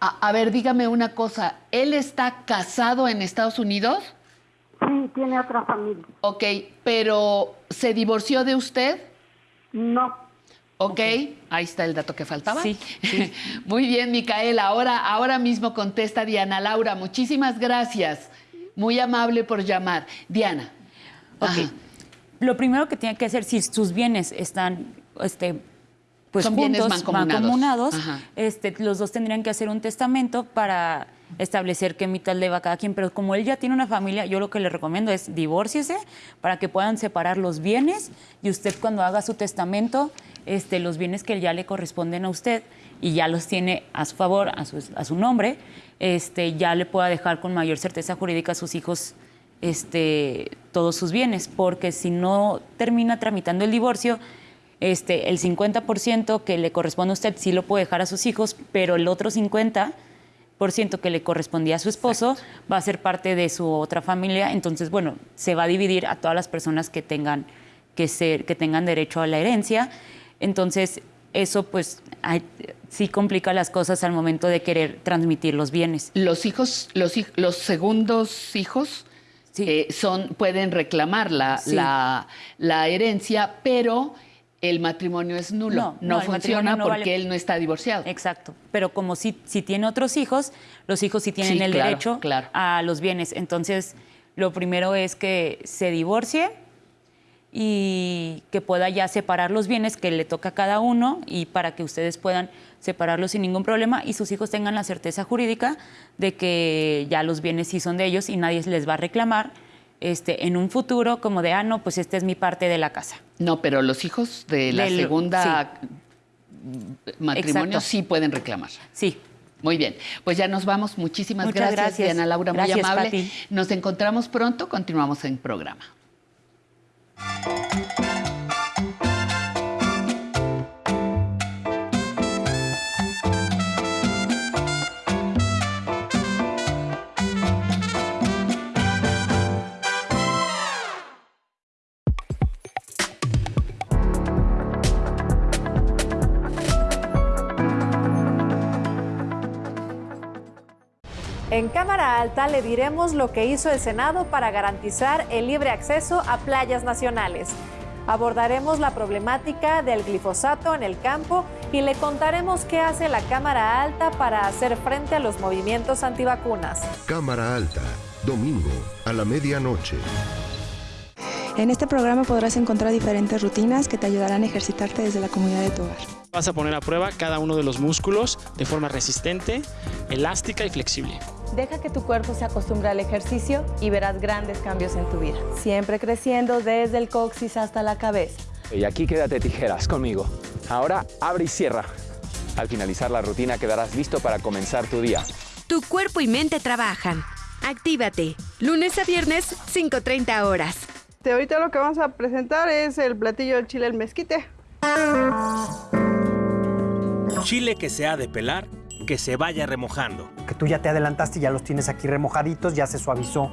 A, a ver, dígame una cosa. ¿Él está casado en Estados Unidos? Sí, tiene otra familia. Ok, pero ¿se divorció de usted? No. Ok, ahí está el dato que faltaba. Sí, Muy bien, Micaela. Ahora, ahora mismo contesta Diana Laura. Muchísimas gracias. Muy amable por llamar. Diana. Ok. Ajá. Lo primero que tiene que hacer, si sus bienes están este, pues Son bienes juntos, mancomunados. Ajá. este, los dos tendrían que hacer un testamento para establecer qué mitad le va a cada quien. Pero como él ya tiene una familia, yo lo que le recomiendo es divórciese para que puedan separar los bienes y usted cuando haga su testamento, este, los bienes que ya le corresponden a usted y ya los tiene a su favor, a su, a su nombre, este, ya le pueda dejar con mayor certeza jurídica a sus hijos este, todos sus bienes, porque si no termina tramitando el divorcio, este, el 50% que le corresponde a usted sí lo puede dejar a sus hijos, pero el otro 50% que le correspondía a su esposo va a ser parte de su otra familia, entonces, bueno, se va a dividir a todas las personas que tengan, que ser, que tengan derecho a la herencia. Entonces, eso pues sí complica las cosas al momento de querer transmitir los bienes. Los hijos, los, los segundos hijos Sí. eh, son, pueden reclamar la, Sí. la, la herencia, pero el matrimonio es nulo. No, No, funciona porque vale. él no está divorciado. Exacto. Pero como si, si tiene otros hijos, los hijos sí tienen Sí, el claro, derecho claro. a los bienes. Entonces, lo primero es que se divorcie y que pueda ya separar los bienes que le toca a cada uno y para que ustedes puedan separarlos sin ningún problema y sus hijos tengan la certeza jurídica de que ya los bienes sí son de ellos y nadie les va a reclamar este, en un futuro como de, ah, no, pues esta es mi parte de la casa. No, pero los hijos de la Del- segunda matrimonio Exacto. sí pueden reclamar. Sí, Muy bien, pues ya nos vamos. Muchísimas Muchas gracias, gracias. Diana Laura, muy amable. Pati. Nos encontramos pronto, continuamos en programa. En Cámara Alta le diremos lo que hizo el Senado para garantizar el libre acceso a playas nacionales. Abordaremos la problemática del glifosato en el campo y le contaremos qué hace la Cámara Alta para hacer frente a los movimientos antivacunas. Cámara Alta, domingo a la medianoche. En este programa podrás encontrar diferentes rutinas que te ayudarán a ejercitarte desde la comunidad de tu hogar. Vas a poner a prueba cada uno de los músculos de forma resistente, elástica y flexible. Deja que tu cuerpo se acostumbre al ejercicio y verás grandes cambios en tu vida. Siempre creciendo desde el coxis hasta la cabeza. Y aquí quédate tijeras conmigo. Ahora abre y cierra. Al finalizar la rutina quedarás listo para comenzar tu día. Tu cuerpo y mente trabajan. Actívate. Lunes a viernes, 5.30 horas. Este, ahorita lo que vamos a presentar es el platillo del chile al mezquite. Chile que se ha de pelar, que se vaya remojando. Tú ya te adelantaste y ya los tienes aquí remojaditos, ya se suavizó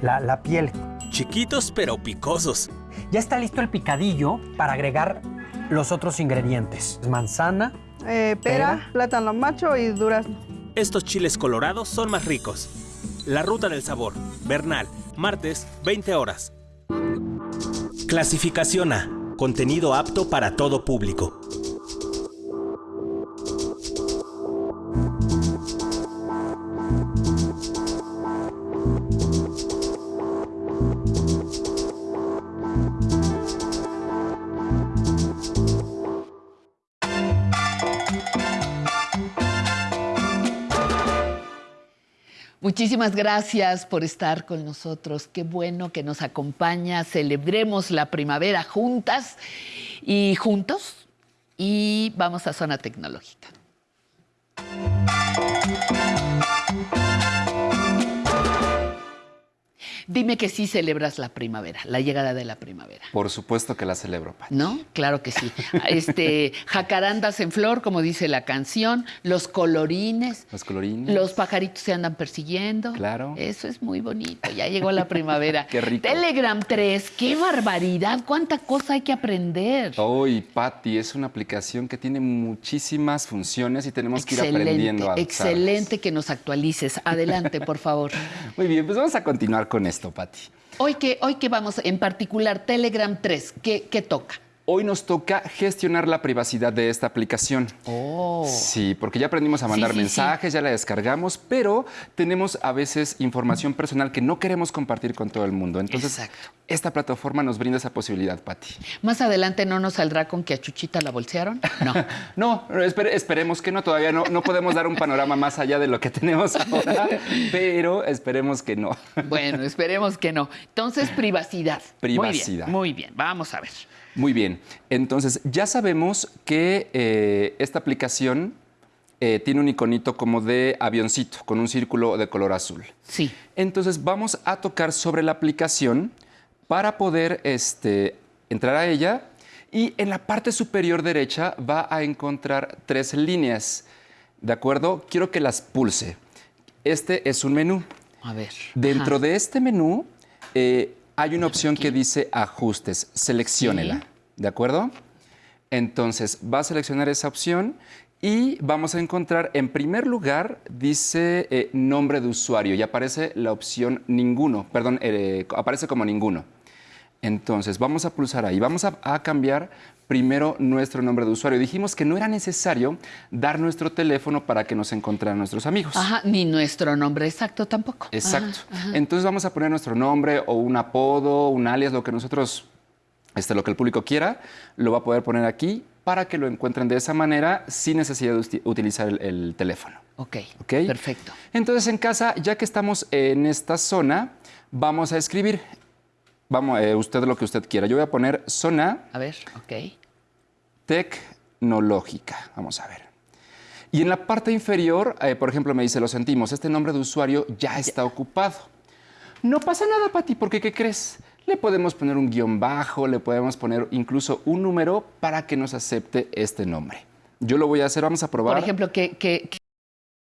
la, la piel. Chiquitos pero picosos. Ya está listo el picadillo para agregar los otros ingredientes. Manzana, Eh, pera, plátano macho y durazno. Estos chiles colorados son más ricos. La ruta del sabor. Bernal, martes, 20 horas. Clasificación A. Contenido apto para todo público. Muchísimas gracias por estar con nosotros. Qué bueno que nos acompaña. Celebremos la primavera juntas y juntos. Y vamos a zona tecnológica. Dime que sí celebras la primavera, la llegada de la primavera. Por supuesto que la celebro, Pati. ¿No? Claro que sí. Este, jacarandas en flor, como dice la canción, los colorines. Los colorines. Los pajaritos se andan persiguiendo. Claro. Eso es muy bonito. Ya llegó la primavera. Qué rico. Telegram 3, qué barbaridad. Cuánta cosa hay que aprender. Hoy, Patti, es una aplicación que tiene muchísimas funciones y tenemos que ir aprendiendo a. Excelente que nos actualices. Adelante, por favor. Muy bien, pues vamos a continuar con esto, Patti. Hoy que, hoy que vamos, en particular, Telegram 3, ¿qué, qué toca? Hoy nos toca gestionar la privacidad de esta aplicación. Oh. Sí, porque ya aprendimos a mandar Sí, sí, mensajes, ya la descargamos, pero tenemos a veces información personal que no queremos compartir con todo el mundo. Entonces, esta plataforma nos brinda esa posibilidad, Patti. Más adelante no nos saldrá con que a Chuchita la bolsearon. No. No, espere- esperemos que no, todavía no, no podemos dar un panorama más allá de lo que tenemos ahora, pero esperemos que no. Bueno, esperemos que no. Entonces, privacidad. Privacidad. Muy bien, muy bien. Vamos a ver. Muy bien, entonces ya sabemos que eh, esta aplicación eh, tiene un iconito como de avioncito con un círculo de color azul. Sí. Entonces vamos a tocar sobre la aplicación para poder este, entrar a ella y en la parte superior derecha va a encontrar tres líneas. ¿De acuerdo? Quiero que las pulse. Este es un menú. A ver. Dentro Ajá. de este menú eh, hay una opción que dice ajustes. Selecciónela. ¿De acuerdo? Entonces va a seleccionar esa opción y vamos a encontrar en primer lugar dice eh, nombre de usuario y aparece la opción ninguno, perdón, eh, aparece como ninguno. Entonces vamos a pulsar ahí, vamos a, a cambiar primero nuestro nombre de usuario. Dijimos que no era necesario dar nuestro teléfono para que nos encontraran nuestros amigos. Ajá, ni nuestro nombre exacto tampoco. Exacto. Ajá, ajá. Entonces vamos a poner nuestro nombre o un apodo, un alias, lo que nosotros, este, lo que el público quiera, lo va a poder poner aquí para que lo encuentren de esa manera sin necesidad de utilizar el, el teléfono. Ok, ¿Ok? perfecto. Entonces en casa, ya que estamos en esta zona, vamos a escribir. Vamos, eh, usted lo que usted quiera. Yo voy a poner zona A ver, ok. tecnológica. Vamos a ver. Y en la parte inferior, eh, por ejemplo, me dice, lo sentimos, este nombre de usuario ya está ocupado. No pasa nada, Pati, porque ¿qué crees? Le podemos poner un guion bajo, le podemos poner incluso un número para que nos acepte este nombre. Yo lo voy a hacer, vamos a probar. Por ejemplo, ¿qué, qué,